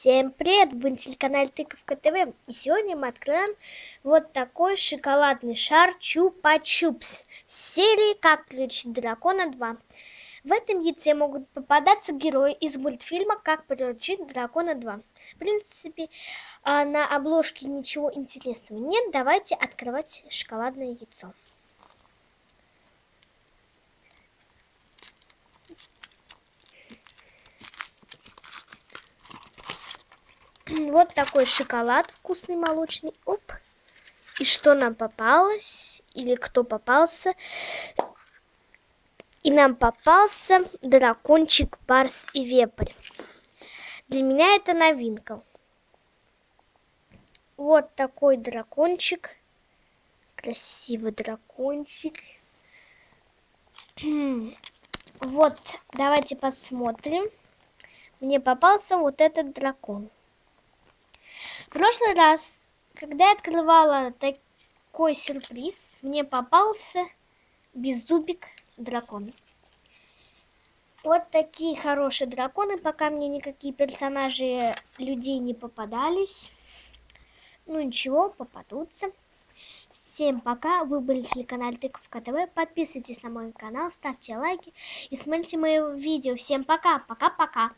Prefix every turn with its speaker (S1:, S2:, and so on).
S1: Всем привет! Вы на телеканале Тыковка ТВ. И сегодня мы откроем вот такой шоколадный шар Чупа-Чупс серии «Как ключ дракона 2». В этом яйце могут попадаться герои из мультфильма «Как приручить дракона 2». В принципе, а, на обложке ничего интересного нет. Давайте открывать шоколадное яйцо. вот такой шоколад вкусный молочный. Оп. И что нам попалось? Или кто попался? И нам попался дракончик Барс и Вепрь. Для меня это новинка. Вот такой дракончик. Красивый дракончик. Вот, давайте посмотрим. Мне попался вот этот дракон. В прошлый раз, когда я открывала такой сюрприз, мне попался беззубик дракон. Вот такие хорошие драконы, пока мне никакие персонажи людей не попадались. Ну ничего, попадутся. Всем пока, вы были телеканал Тыковка ТВ, подписывайтесь на мой канал, ставьте лайки и смотрите мои видео. Всем пока, пока-пока.